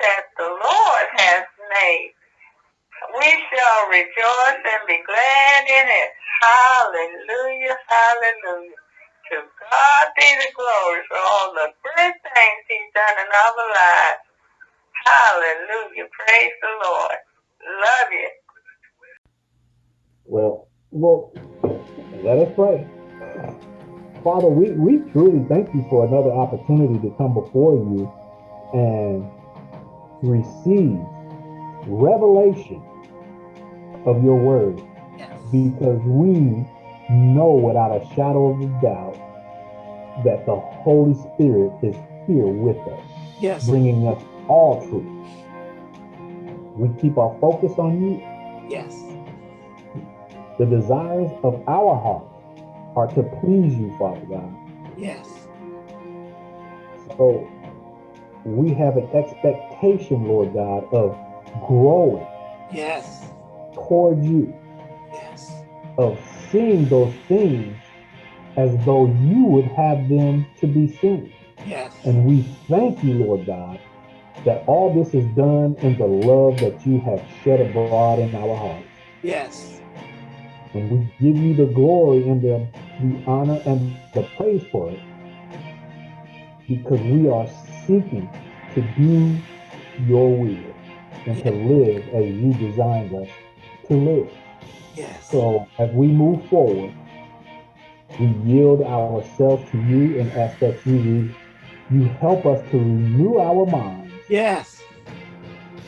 that the Lord has made. We shall rejoice and be glad in it. Hallelujah, hallelujah. To God be the glory for all the good things he's done in our lives. Hallelujah. Praise the Lord. Love you. Well, well, let us pray. Father, we, we truly thank you for another opportunity to come before you and receive revelation of your word yes. because we know without a shadow of a doubt that the Holy Spirit is here with us, yes. bringing us all truth. We keep our focus on you. Yes. The desires of our heart are to please you, Father God. Yes. So we have an expectation, Lord God, of growing. Yes. Toward you. Yes. Of seeing those things as though you would have them to be seen. Yes. And we thank you, Lord God, that all this is done in the love that you have shed abroad in our hearts. Yes. And we give you the glory and the, the honor and the praise for it because we are seeking to do your will and to live as you designed us to live. Yes. So as we move forward, we yield ourselves to you and ask that you you help us to renew our minds. Yes.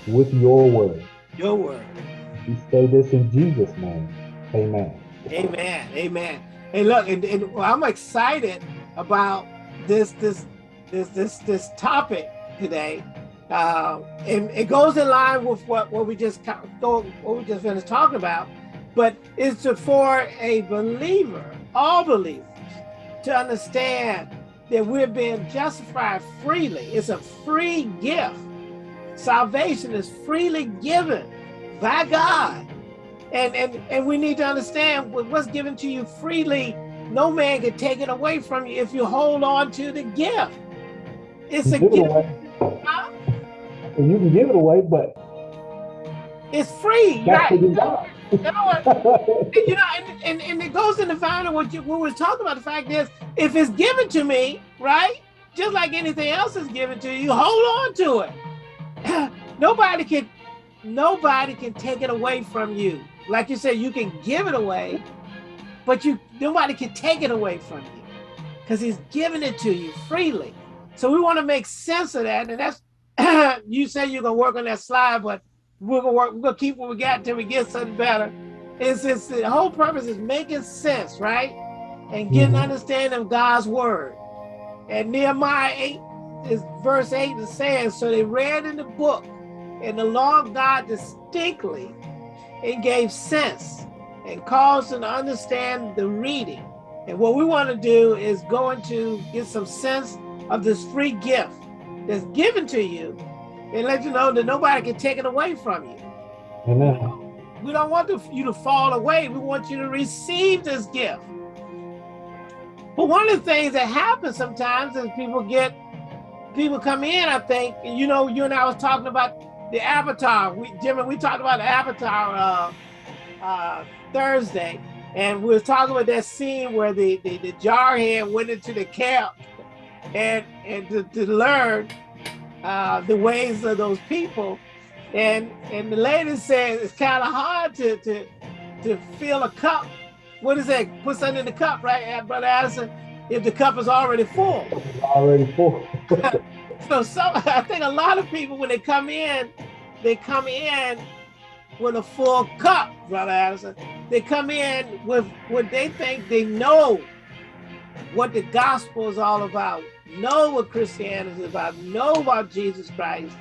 With your word. Your word. We say this in Jesus' name. Amen. Amen. Amen. Hey, look, and, and I'm excited about this this this this this topic today. Uh, and it goes in line with what, what we just what we just finished talking about, but it's for a believer, all believers, to understand that we're being justified freely. It's a free gift. Salvation is freely given by God. And, and, and we need to understand what's given to you freely, no man can take it away from you if you hold on to the gift. It's a gift. Huh? And you can give it away, but it's free. That's right? You know, you know and, and, and, it goes in the final what you we're talking about. The fact is, if it's given to me, right, just like anything else is given to you, hold on to it. nobody can nobody can take it away from you. Like you said, you can give it away, but you nobody can take it away from you because he's giving it to you freely. So we want to make sense of that. And that's you say you're gonna work on that slide, but we're gonna work, we're gonna keep what we got until we get something better. It's, it's the whole purpose is making sense, right? And getting mm -hmm. understanding of God's word. And Nehemiah 8 is verse 8 is saying, so they read in the book, and the law of God distinctly and gave sense and caused them to understand the reading. And what we want to do is going to get some sense of this free gift that's given to you and let you know that nobody can take it away from you. Amen. We don't want to, you to fall away. We want you to receive this gift. But one of the things that happens sometimes is people get, people come in, I think, and you know, you and I was talking about the avatar. We, Jimmy, we talked about the avatar uh, uh, Thursday, and we were talking about that scene where the, the, the jarhead went into the camp and, and to, to learn uh, the ways of those people. And and the lady said it's kind of hard to, to, to fill a cup. What is that? Put something in the cup, right, Brother Addison? If the cup is already full. already full. so some, I think a lot of people, when they come in, they come in with a full cup, Brother Addison. They come in with what they think they know what the gospel is all about, know what Christianity is about, know about Jesus Christ,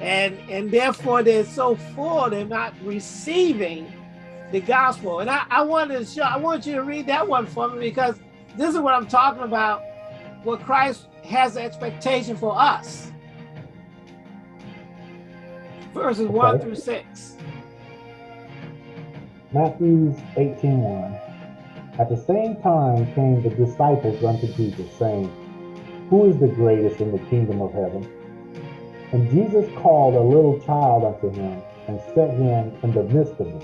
and and therefore they're so full they're not receiving the gospel. And I, I wanted to show, I want you to read that one for me because this is what I'm talking about, what Christ has the expectation for us. Verses okay. 1 through 6. Matthew 18, 1. At the same time came the disciples unto Jesus, saying, Who is the greatest in the kingdom of heaven? And Jesus called a little child unto him and set him in the midst of them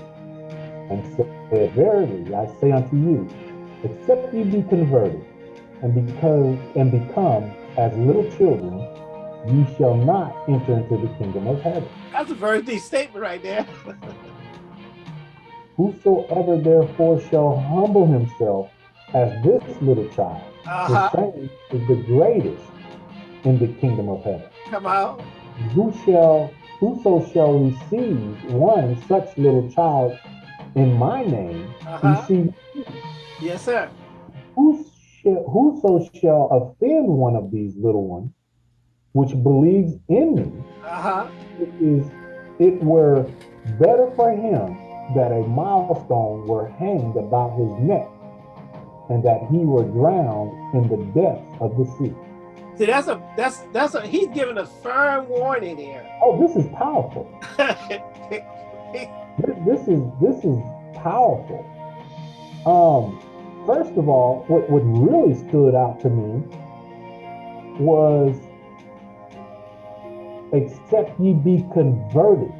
and said, Verily I say unto you, except ye be converted and because and become as little children, ye shall not enter into the kingdom of heaven. That's a very deep statement right there. Whosoever therefore shall humble himself as this little child, uh -huh. the uh-huh. same is the greatest in the kingdom of heaven. Come on. Who shall whoso shall receive one such little child in my name, uh -huh. receive Yes, sir. Who shall, whoso shall offend one of these little ones, which believes in me, uh -huh. it is it were better for him that a milestone were hanged about his neck and that he were drowned in the depths of the sea. See, that's a that's that's a he's giving a firm warning here. Oh, this is powerful. this, this is this is powerful. Um, first of all, what what really stood out to me was except ye be converted.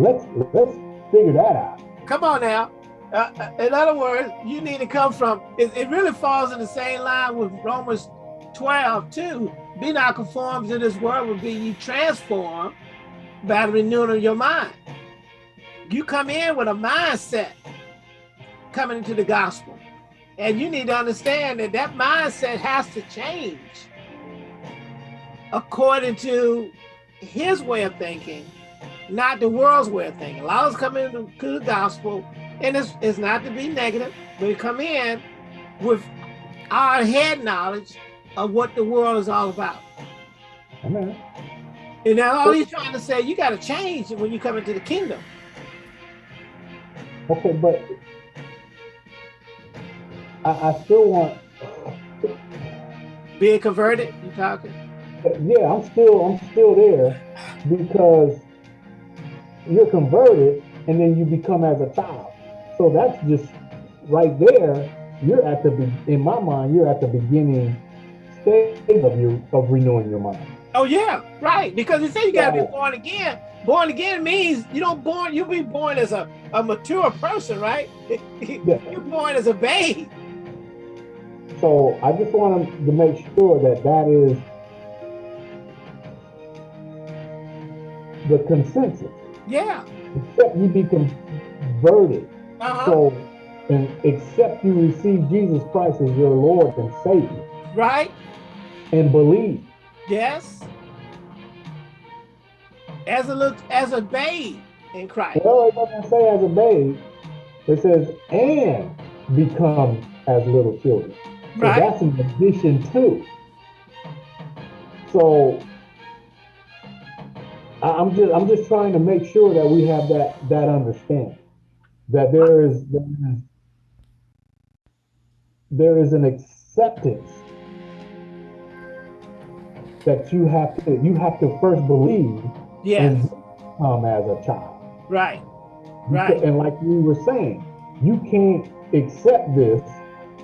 Let's let's figure that out. Come on now. Uh, uh, in other words, you need to come from, it, it, really falls in the same line with Romans 12 too. Be not conformed to this world, but be ye transformed by the renewing of your mind. You come in with a mindset coming into the gospel. And you need to understand that that mindset has to change according to his way of thinking not the world's way of thinking. A lot of us come into the gospel, and it's, it's not to be negative, but we come in with our head knowledge of what the world is all about. Amen. And now all he's trying to say, you got to change when you come into the kingdom. Okay, but I, I still want being converted. You talking? Yeah, I'm still I'm still there because you're converted and then you become as a child. So that's just right there. You're at the in my mind, you're at the beginning stage of your of renewing your mind. Oh yeah, right. Because you say you gotta be born again. Born again means you don't born you be born as a, a mature person, right? Yeah. You're born as a babe. So I just want to make sure that that is the consensus. Yeah. Except you be converted. Uh -huh. So, and except you receive Jesus Christ as your Lord and Savior. Right. And believe. Yes. As a look as a babe in Christ. Well, it doesn't say as a babe. It says and become as little children. So right. that's an addition too. So I'm just I'm just trying to make sure that we have that that understanding that there is there is, there is an acceptance that you have to you have to first believe yes. and come as a child. Right. Right. And like we were saying, you can't accept this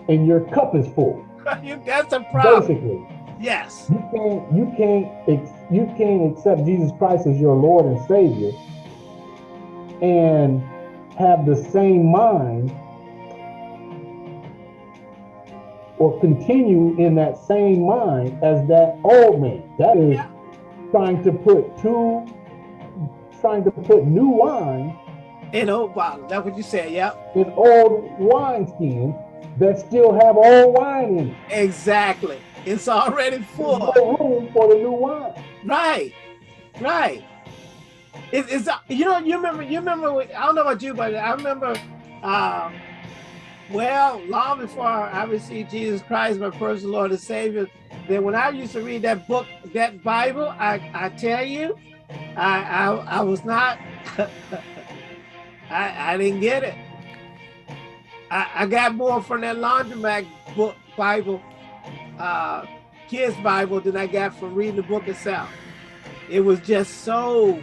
and your cup is full. That's a problem. Basically. Yes. You can't you can't you can't accept Jesus Christ as your Lord and Savior and have the same mind or continue in that same mind as that old man. That is yeah. trying to put two trying to put new wine in old bottles. That's what you said, yeah. In old wine skins that still have old wine in it. Exactly. It's already full. room for the new wine. Right, right. It, it's you know you remember you remember I don't know about you, but I remember. Um, well, long before I received Jesus Christ, my personal Lord and Savior, then when I used to read that book, that Bible, I, I tell you, I, I, I was not, I, I didn't get it. I, I got more from that laundromat book Bible uh, kids Bible than I got from reading the book itself. It was just so,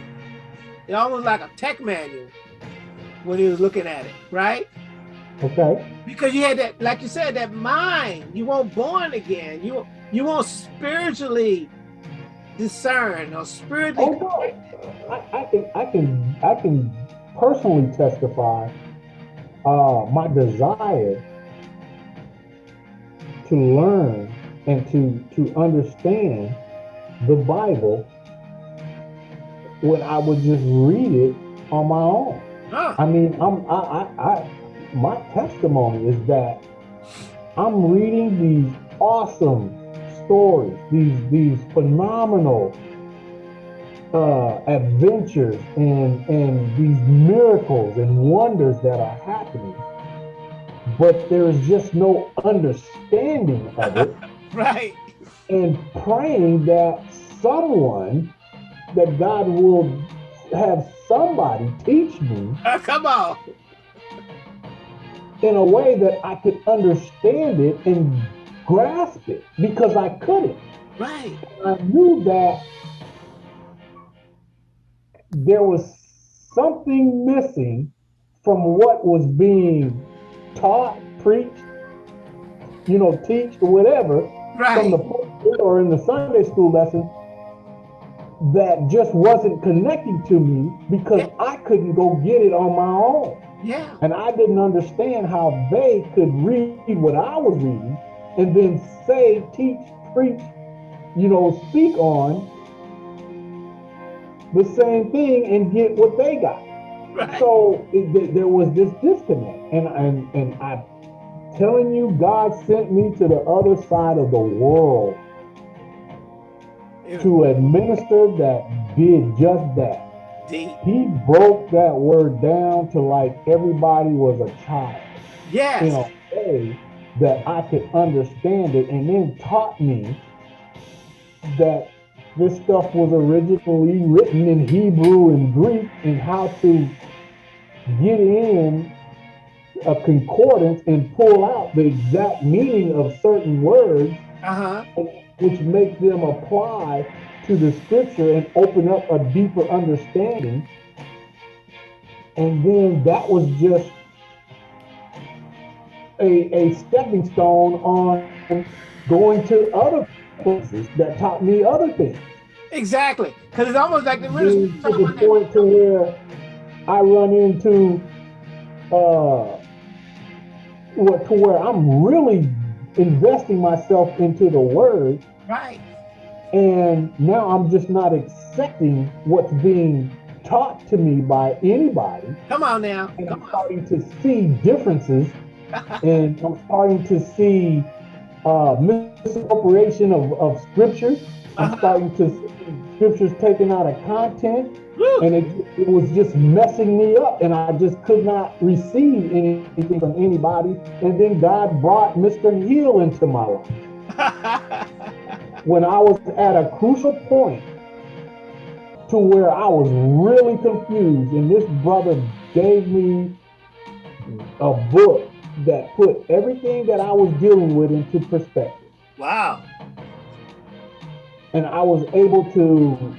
it almost like a tech manual when he was looking at it, right? Okay. Because you had that, like you said, that mind. You weren't born again. You you weren't spiritually discern or spiritually. Oh, no. I, I can I can I can personally testify uh, my desire to learn and to to understand the Bible when I would just read it on my own. Huh. I mean, I'm I, I, I my testimony is that I'm reading these awesome stories, these these phenomenal uh, adventures and and these miracles and wonders that are happening, but there's just no understanding of it. Right. and praying that someone, that God will have somebody teach me Uh, come on. in a way that I could understand it and grasp it because I couldn't. Right. I knew that there was something missing from what was being taught, preached, you know, teach or whatever from the pulpit or in the Sunday school lesson that just wasn't connecting to me because I couldn't go get it on my own. Yeah. And I didn't understand how they could read what I was reading and then say, teach, preach, you know, speak on the same thing and get what they got. Right. So it, th- there was this disconnect, and and and I'm telling you, God sent me to the other side of the world to administer that did just that. Deep. He broke that word down to like everybody was a child Yes. in a way that I could understand it, and then taught me that this stuff was originally written in Hebrew and Greek and how to get in a concordance and pull out the exact meaning of certain words, Uh-huh. which make them apply to the scripture and open up a deeper understanding. And then that was just a, a stepping stone on going to other places that taught me other things. Exactly. Because it's almost like the minister to the point to where I run into uh what to where I'm really investing myself into the word Right. and now I'm just not accepting what's being taught to me by anybody Come on now. and Come I'm on. starting to see differences and I'm starting to see uh, misappropriation of, of scripture. I'm Uh-huh. starting to see scriptures taken out of content. And it, it was just messing me up, and I just could not receive anything from anybody. And then God brought Mr. Hill into my life when I was at a crucial point to where I was really confused, and this brother gave me a book that put everything that I was dealing with into perspective. wow. And I was able to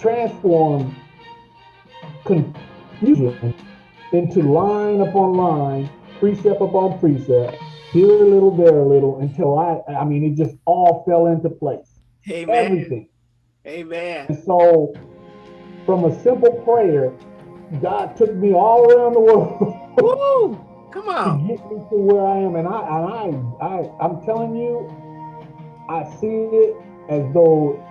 transform confusion into line upon line, precept upon precept, here a little, there a little, until I, I mean, it just all fell into place. Amen. Everything. Amen. And so, from a simple prayer, God took me all around the world Woo. Come on. to get me to where I am. And I, and I, I, I'm telling you, I see it as though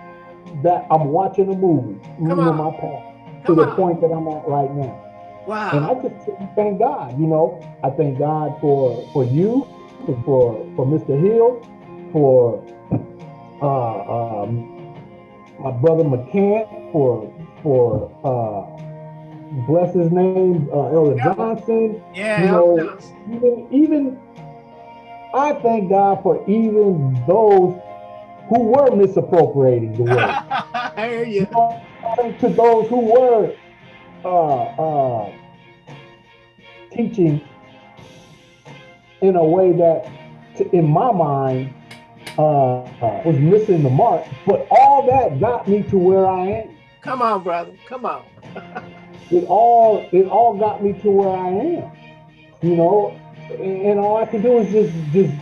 that I'm watching a movie, on. my path to Come the on. point that I'm at right now. Wow. And I just thank God, you know, I thank God for for you, for for Mr. Hill, for uh, um, my brother McCann, for for uh, bless his name, uh, Elder Yeah. Johnson. Yeah. you know. Even even I thank God for even those who were misappropriating the word. I hear you. To those who were uh, uh, teaching in a way that, to, in my mind, uh, uh, was missing the mark. But all that got me to where I am. Come on, brother. Come on. It all it all got me to where I am. You know, and, and all I can do is just just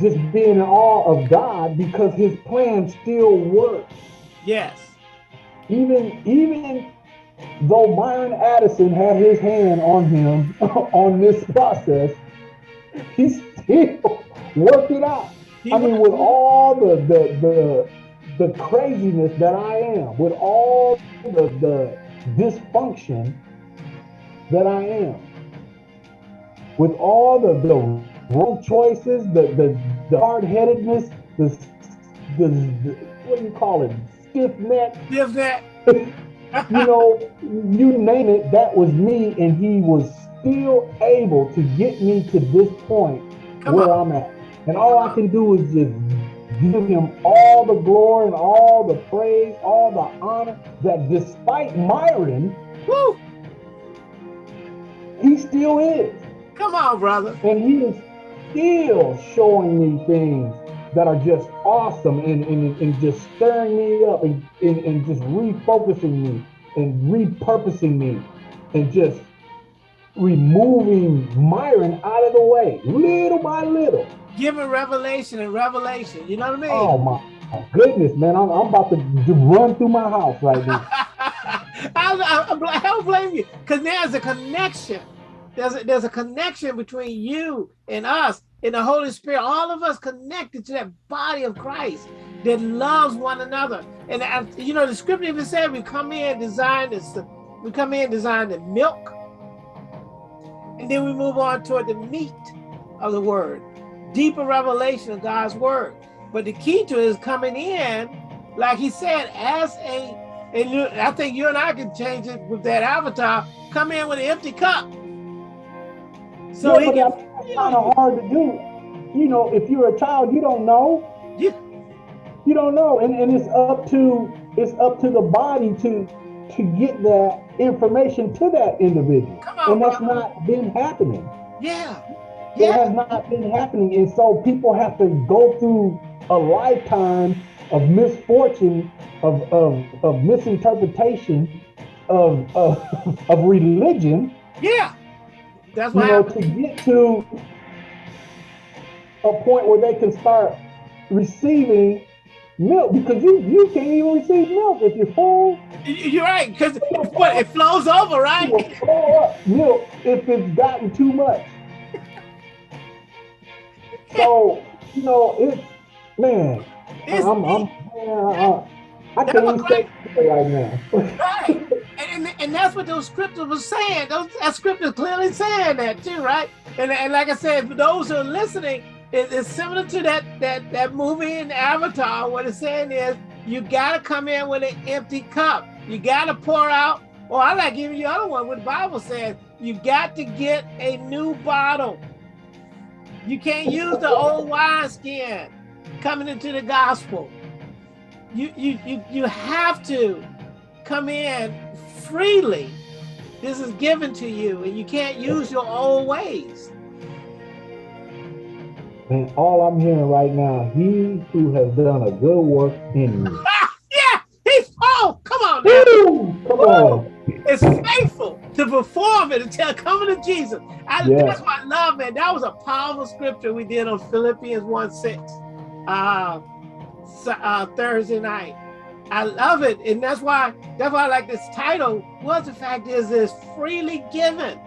just being in awe of God because his plan still works. Yes. Even even though Myron Addison had his hand on him on this process, he still worked it out. I mean, with all the the the the craziness that I am, with all the the dysfunction that I am, with all the the wrong choices, the the, the hard headedness, the, the the what do you call it, stiff neck, stiff neck. you know, you name it, that was me, and he was still able to get me to this point Come where on. I'm at. And all I can do is just give him all the glory and all the praise, all the honor that despite Myron, Woo, he still is. Come on, brother. And he is still showing me things that are just awesome and, and, and just stirring me up and, and, and just refocusing me and repurposing me and just removing Myron out of the way little by little. Giving revelation and revelation. You know what I mean? Oh my, goodness, man. I'm, I'm about to, to run through my house right now. I, I, I, don't blame you because there's a connection. There's a, there's a connection between you and us in the Holy Spirit, all of us connected to that body of Christ that loves one another. And, uh, you know, the scripture even said we come in designed this, we come in designed the milk, and then we move on toward the meat of the word, deeper revelation of God's word. But the key to it is coming in, like he said, as a, and I think you and I can change it with that avatar, come in with an empty cup. So yeah, that's kind of hard to do. You know, if you're a child, you don't know. Yeah. You don't know, and, and it's up to it's up to the body to to get that information to that individual. On, and that's not been happening. Yeah. yeah. It has not been happening. And so people have to go through a lifetime of misfortune, of of, of misinterpretation, of, of of religion. Yeah. That's you know, to get to a point where they can start receiving milk because you you can't even receive milk if you're full. You're right because what it flows over, right? It will flow up milk if it's gotten too much. so you know it's man. It's, I'm, I'm, man, I, can't even say right now. right and, and that's what those scriptures were saying. Those that scripture clearly saying that too, right? And, and like I said, for those who are listening, it, it's similar to that that that movie in Avatar. What it's saying is you gotta come in with an empty cup. You gotta pour out. Or I like giving you the other one. What the Bible says, you got to get a new bottle. You can't use the old wine skin coming into the gospel. You you you you have to come in freely. This is given to you, and you can't use your old ways. And all I'm hearing right now, he who has done a good work in you. Ah, yeah, he's oh, come on now. come on. It's faithful to perform it until coming to Jesus. I, yeah. That's what I love, man. That was a powerful scripture we did on Philippians 1 6 uh, uh, Thursday night. I love it. And that's why that's why I like this title. Well, the fact is it's freely given.